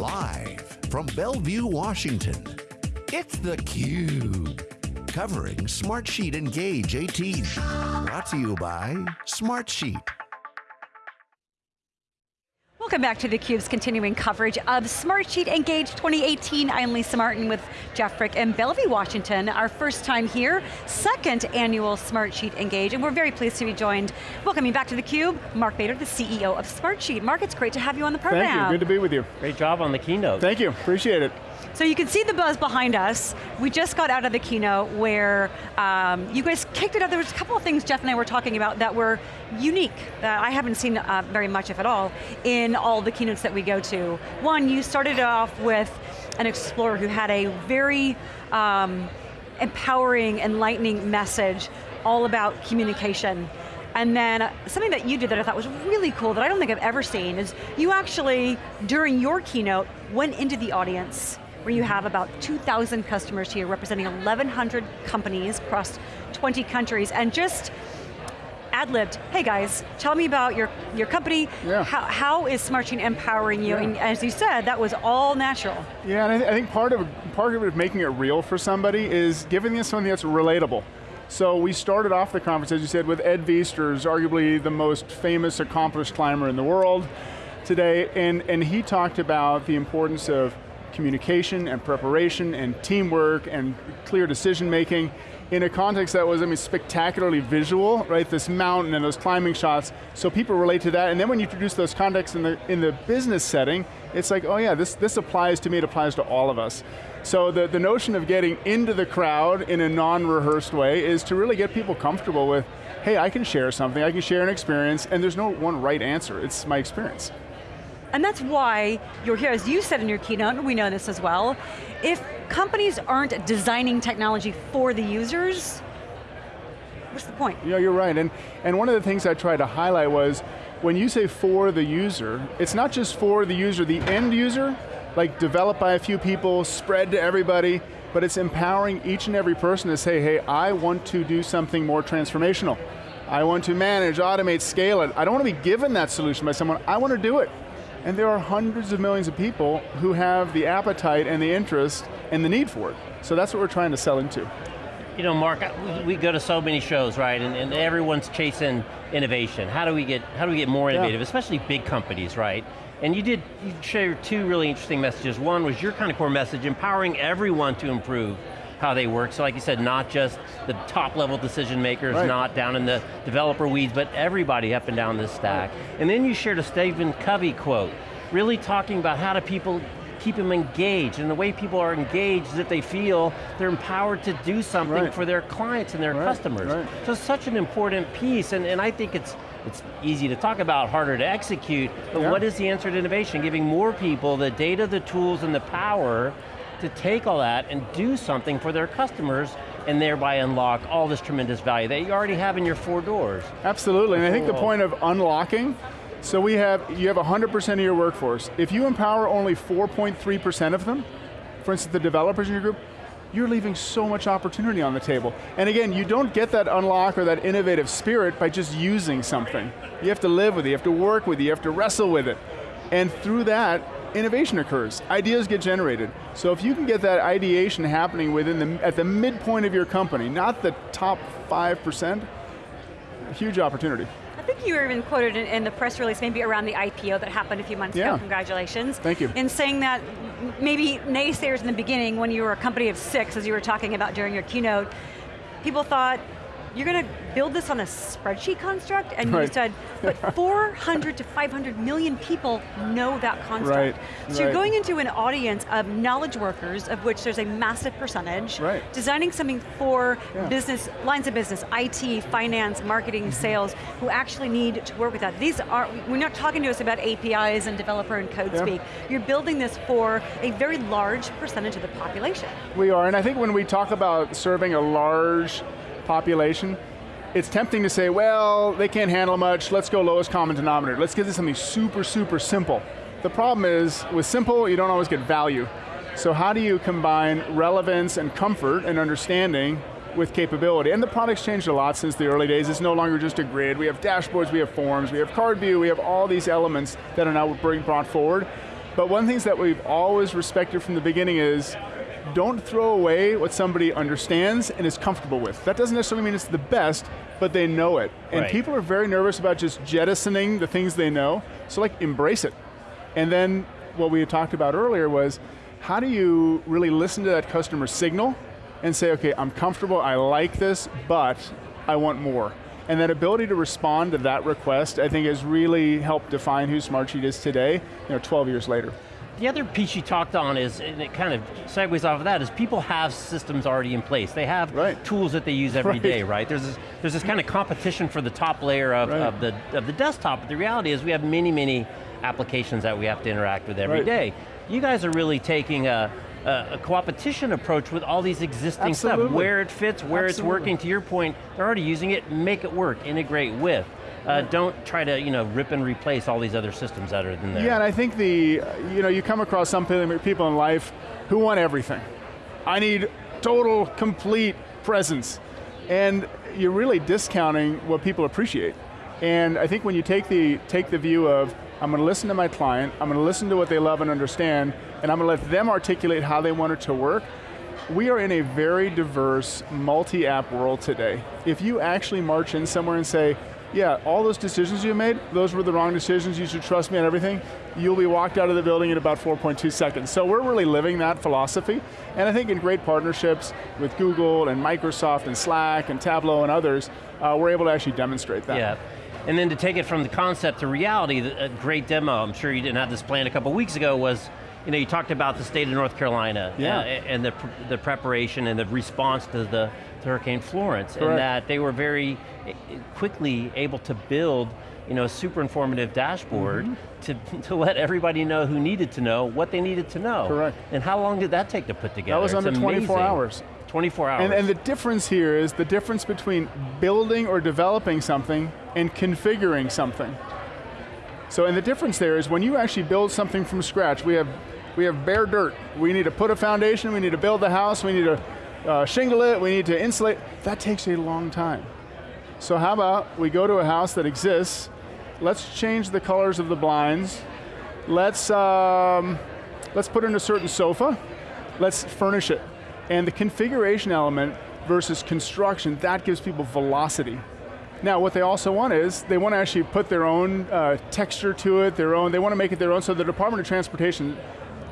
Live from Bellevue, Washington, it's theCUBE. Covering Smartsheet Engage 18. Brought to you by Smartsheet. Welcome back to theCUBE's continuing coverage of Smartsheet Engage 2018. I'm Lisa Martin with Jeff Frick in Bellevue, Washington. Our first time here, second annual Smartsheet Engage, and we're very pleased to be joined, welcoming back to theCUBE, Mark Mader, the CEO of Smartsheet. Mark, it's great to have you on the program. Thank you, good to be with you. Great job on the keynote. Thank you, appreciate it. So you can see the buzz behind us. We just got out of the keynote where um, you guys kicked it up. There was a couple of things Jeff and I were talking about that were unique, that I haven't seen uh, very much, if at all, in all the keynotes that we go to. One, you started off with an explorer who had a very um, empowering, enlightening message all about communication. And then something that you did that I thought was really cool that I don't think I've ever seen is you actually, during your keynote, went into the audience where you have about 2,000 customers here representing 1,100 companies across 20 countries and just ad-libbed, hey guys, tell me about your, your company, yeah. how, how is Smartsheet empowering you? Yeah. And as you said, that was all natural. Yeah, and I, th I, think part of, part of it making it real for somebody is giving them something that's relatable. So we started off the conference, as you said, with Ed Viesturs, arguably the most famous, accomplished climber in the world today, and, and he talked about the importance of communication and preparation and teamwork and clear decision making in a context that was, I mean, spectacularly visual, right? This mountain and those climbing shots, so people relate to that, and then when you introduce those contexts in the, in the business setting, it's like, oh yeah, this, this applies to me, it applies to all of us. So the, the notion of getting into the crowd in a non-rehearsed way is to really get people comfortable with, hey, I can share something, I can share an experience, and there's no one right answer, it's my experience. And that's why you're here, as you said in your keynote, we know this as well, if companies aren't designing technology for the users, what's the point? Yeah, you're right, and, and one of the things I tried to highlight was, when you say for the user, it's not just for the user, the end user, like developed by a few people, spread to everybody, but it's empowering each and every person to say, hey, I want to do something more transformational. I want to manage, automate, scale it. I don't want to be given that solution by someone, I want to do it. And there are hundreds of millions of people who have the appetite and the interest and the need for it. So that's what we're trying to sell into. You know, Mark, we go to so many shows, right? And, and everyone's chasing innovation. How do we get, how do we get more innovative, yeah. especially big companies, right? And you did you shared two really interesting messages. One was your kind of core message, empowering everyone to improve how they work. So like you said, not just the top level decision makers, right. not down in the developer weeds, but everybody up and down this stack. And then you shared a Stephen Covey quote, really talking about how do people keep them engaged, and the way people are engaged is that they feel they're empowered to do something right. for their clients and their right. customers. Right. So it's such an important piece, and, and I think it's it's easy to talk about, harder to execute, but yeah. what is the answer to innovation? Giving more people the data, the tools, and the power to take all that and do something for their customers and thereby unlock all this tremendous value that you already have in your four doors. Absolutely, and I think the point of unlocking, so we have, you have 100% of your workforce. If you empower only 4.3% of them, for instance the developers in your group, you're leaving so much opportunity on the table. And again, you don't get that unlock or that innovative spirit by just using something. You have to live with it, you have to work with it, you have to wrestle with it. And through that, innovation occurs, ideas get generated. So if you can get that ideation happening within the, at the midpoint of your company, not the top 5%, huge opportunity. I think you were even quoted in, in, the press release, maybe around the IPO that happened a few months yeah. ago, congratulations. Thank you. In saying that maybe naysayers in the beginning when you were a company of six, as you were talking about during your keynote, people thought, you're going to build this on a spreadsheet construct? And right. you said, but 400 to 500 million people know that construct. Right. So right. you're going into an audience of knowledge workers, of which there's a massive percentage, right. designing something for yeah. business, lines of business, IT, finance, marketing, mm-hmm. sales, who actually need to work with that. These are, we're not talking to us about APIs and developer and code yeah. speak. You're building this for a very large percentage of the population. We are, and I think when we talk about serving a large population, it's tempting to say, well, they can't handle much, let's go lowest common denominator. Let's get this something super, super simple. The problem is, with simple, you don't always get value. So how do you combine relevance and comfort and understanding with capability? And the product's changed a lot since the early days. It's no longer just a grid. We have dashboards, we have forms, we have card view, we have all these elements that are now being brought forward. But one of the things that we've always respected from the beginning is don't throw away what somebody understands and is comfortable with. That doesn't necessarily mean it's the best, but they know it. And Right. people are very nervous about just jettisoning the things they know, so like embrace it. And then what we had talked about earlier was, how do you really listen to that customer signal and say, okay, I'm comfortable, I like this, but I want more. And that ability to respond to that request, I think has really helped define who Smartsheet is today, you know, 12 years later. The other piece you talked on is, and it kind of segues off of that, is people have systems already in place. They have Right. tools that they use every Right. day, right? There's this, there's this kind of competition for the top layer of, Right. of, the, of the desktop, but the reality is we have many, many applications that we have to interact with every day. You guys are really taking a, a, a co-opetition approach with all these existing stuff, where it fits, where it's working, to your point, they're already using it, make it work, integrate with. Uh, don't try to you know, rip and replace all these other systems that are in there. Yeah, and I think the, you know, you come across some people people in life who want everything. I need total, complete presence. And you're really discounting what people appreciate. And I think when you take the, take the view of, I'm going to listen to my client, I'm going to listen to what they love and understand, and I'm going to let them articulate how they want it to work, we are in a very diverse, multi-app world today. If you actually march in somewhere and say, yeah, all those decisions you made, those were the wrong decisions, you should trust me on everything, you'll be walked out of the building in about 4.2 seconds. So we're really living that philosophy, and I think in great partnerships with Google and Microsoft and Slack and Tableau and others, uh, we're able to actually demonstrate that. Yeah. And then to take it from the concept to reality, a great demo, I'm sure you didn't have this planned a couple weeks ago, was you know, you talked about the state of North Carolina Yeah. uh, and the, pr- the preparation and the response to the Hurricane Florence, and that they were very eh, quickly able to build you know, a super informative dashboard Mm-hmm. to, to let everybody know who needed to know what they needed to know. Correct. And how long did that take to put together? That was under 24 hours. 24 hours. And, and the difference here is the difference between building or developing something and configuring something. So, and the difference there is when you actually build something from scratch, we have, we have bare dirt. We need to put a foundation, we need to build the house, we need to uh, shingle it, we need to insulate. That takes a long time. So how about we go to a house that exists, let's change the colors of the blinds, let's, um, let's put in a certain sofa, let's furnish it. And the configuration element versus construction, that gives people velocity. Now, what they also want is, they want to actually put their own uh, texture to it, their own, they want to make it their own, so the Department of Transportation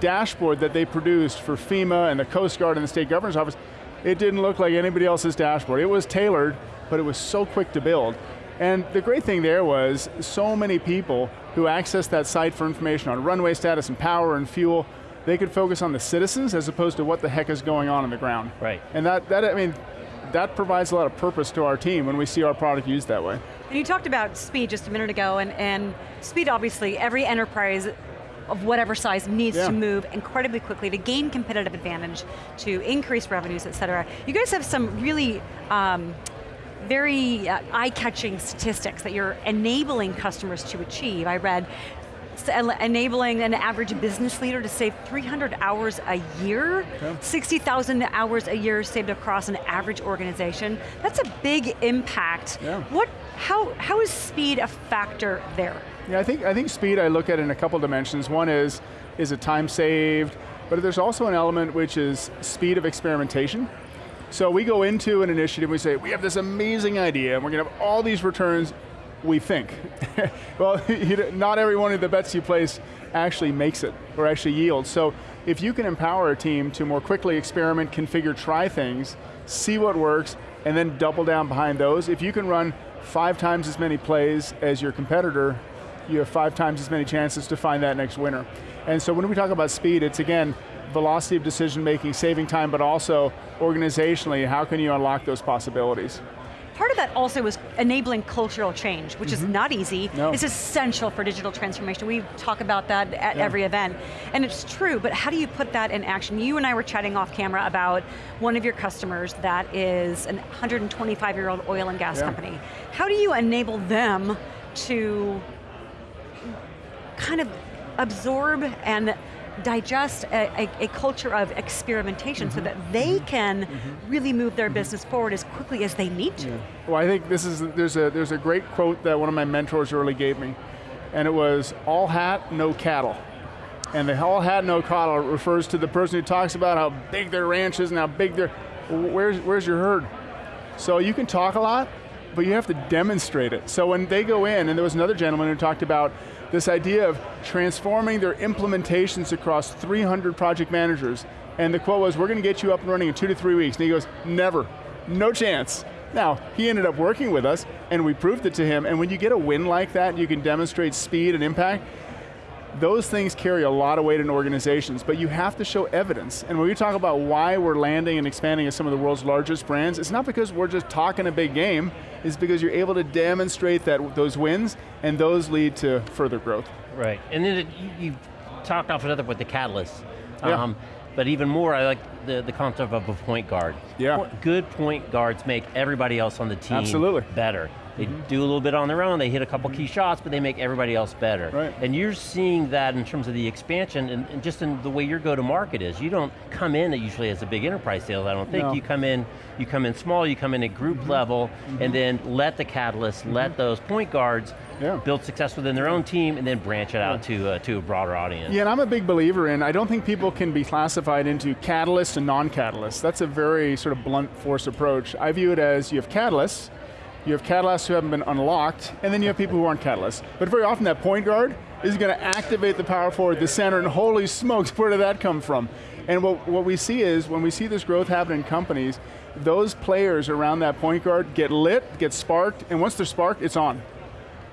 dashboard that they produced for FEMA and the Coast Guard and the State Governor's Office, it didn't look like anybody else's dashboard. It was tailored, but it was so quick to build. And the great thing there was, so many people who accessed that site for information on runway status and power and fuel, they could focus on the citizens as opposed to what the heck is going on on the ground. Right. And that, that I mean, that provides a lot of purpose to our team when we see our product used that way. And you talked about speed just a minute ago, and, and speed obviously, every enterprise of whatever size needs Yeah. to move incredibly quickly to gain competitive advantage, to increase revenues, et cetera. You guys have some really um, very uh, eye-catching statistics that you're enabling customers to achieve. I read enabling an average business leader to save 300 hours a year, 60,000 hours a year saved across an average organization. That's a big impact. Yeah. What, how, how is speed a factor there? Yeah, I think, I think speed I look at in a couple dimensions. One is, is it time saved? But there's also an element which is speed of experimentation. So we go into an initiative, we say, we have this amazing idea, and we're going to have all these returns, we think. well, not every one of the bets you place actually makes it, or actually yields. So if you can empower a team to more quickly experiment, configure, try things, see what works, and then double down behind those, if you can run five times as many plays as your competitor, you have five times as many chances to find that next winner. And so when we talk about speed, it's again, velocity of decision making, saving time, but also organizationally, how can you unlock those possibilities? Part of that also is enabling cultural change, which is mm-hmm. not easy. No. It's essential for digital transformation. We talk about that at Yeah. every event. And it's true, but how do you put that in action? You and I were chatting off camera about one of your customers that is an 125 year old oil and gas Yeah. company. How do you enable them to kind of absorb and digest a, a, a culture of experimentation so mm-hmm. that they mm-hmm. can mm-hmm. really move their business forward as quickly as they need to. Well, I think this is, there's a, there's a great quote that one of my mentors early gave me, and it was, all hat, no cattle. And the all hat no cattle refers to the person who talks about how big their ranch is and how big their, where's, where's your herd? So you can talk a lot, but you have to demonstrate it. So when they go in, and there was another gentleman who talked about this idea of transforming their implementations across 300 project managers, and the quote was, we're going to get you up and running in two to three weeks. And he goes, never, no chance. Now, he ended up working with us, and we proved it to him, and when you get a win like that, you can demonstrate speed and impact, those things carry a lot of weight in organizations, but you have to show evidence. And when we talk about why we're landing and expanding as some of the world's largest brands, it's not because we're just talking a big game, it's because you're able to demonstrate that those wins, and those lead to further growth. Right, and then it, you, you talked off another with the catalyst. Yeah. Um, but even more, I like the, the concept of a point guard. Yeah. Good point guards make everybody else on the team Absolutely. better. They mm -hmm. do a little bit on their own, they hit a couple key shots, but they make everybody else better. Right. And you're seeing that in terms of the expansion and, and just in the way your go-to-market is. You don't come in usually as a big enterprise sales, I don't think. No. You come in, you come in small, you come in at group mm -hmm. level, mm -hmm. and then let the catalyst, let Mm-hmm. those point guards Yeah. build success within their own team and then branch it out to, uh, to a broader audience. Yeah, and I'm a big believer in, I don't think people can be classified into catalysts and non-catalysts. That's a very sort of blunt force approach. I view it as you have catalysts, you have catalysts who haven't been unlocked, and then you have people who aren't catalysts. But very often that point guard is going to activate the power forward, the center, and holy smokes, where did that come from? And what, what we see is, when we see this growth happen in companies, those players around that point guard get lit, get sparked, and once they're sparked, it's on.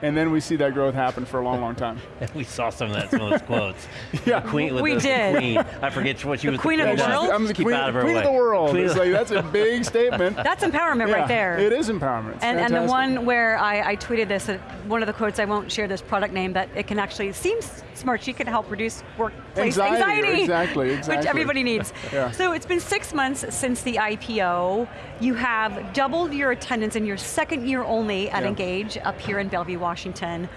And then we see that growth happen for a long, long time. we saw some of that, some of those quotes. yeah. The queen, with We the, did. The queen. I forget what she The was. queen of the queen world? I'm the Keep queen, out of her queen way. of the world. Queen It's like, that's a big statement. That's empowerment Yeah, right there. It is empowerment. And, and the one where I, I tweeted this, uh, one of the quotes, I won't share this product name, but it can actually, seems smart, she can help reduce workplace Anxiety, anxiety. exactly, Which everybody needs. Yeah. So it's been six months since the IPO. You have doubled your attendance in your second year only at Yeah. Engage up here in Bellevue, Washington.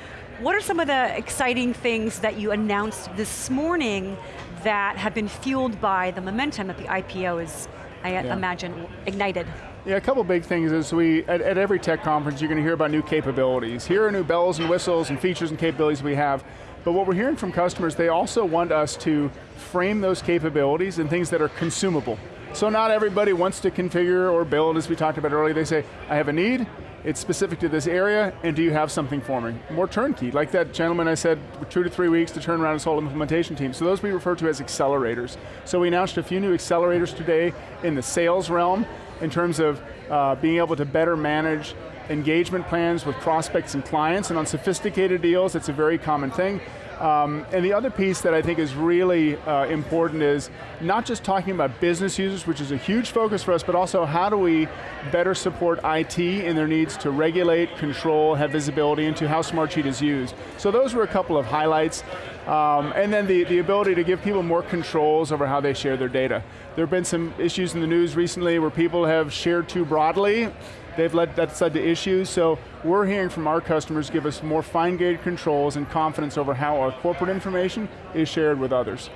What are some of the exciting things that you announced this morning that have been fueled by the momentum that the IPO is, I Yeah. imagine, ignited? Yeah, a couple big things is we, at, at every tech conference, you're going to hear about new capabilities. Here are new bells and whistles and features and capabilities we have. But what we're hearing from customers, they also want us to frame those capabilities in things that are consumable. So not everybody wants to configure or build, as we talked about earlier. They say, I have a need, it's specific to this area, and do you have something for me? More turnkey, like that gentleman I said, two to three weeks to turn around his whole implementation team. So those we refer to as accelerators. So we announced a few new accelerators today in the sales realm, in terms of uh, being able to better manage engagement plans with prospects and clients, and on sophisticated deals, it's a very common thing. Um, and the other piece that I think is really uh, important is not just talking about business users, which is a huge focus for us, but also how do we better support IT in their needs to regulate, control, have visibility into how Smartsheet is used. So those were a couple of highlights. Um, and then the, the ability to give people more controls over how they share their data. There have been some issues in the news recently where people have shared too broadly, they've led, that's led to issues, so we're hearing from our customers give us more fine-grained controls and confidence over how our corporate information is shared with others.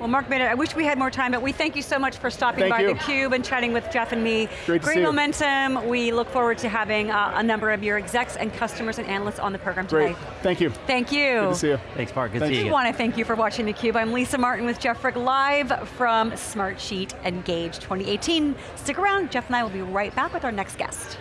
Well, Mark Mader, I wish we had more time, but we thank you so much for stopping Thank by you. theCUBE and chatting with Jeff and me. Great to Great see you. momentum. We look forward to having uh, a number of your execs and customers and analysts on the program Great, today. thank you. Thank you. Good to see you. Thanks, Mark. Good Thanks. to see I you. want to thank you for watching theCUBE. I'm Lisa Martin with Jeff Frick, live from Smartsheet Engage 2018. Stick around, Jeff and I will be right back with our next guest.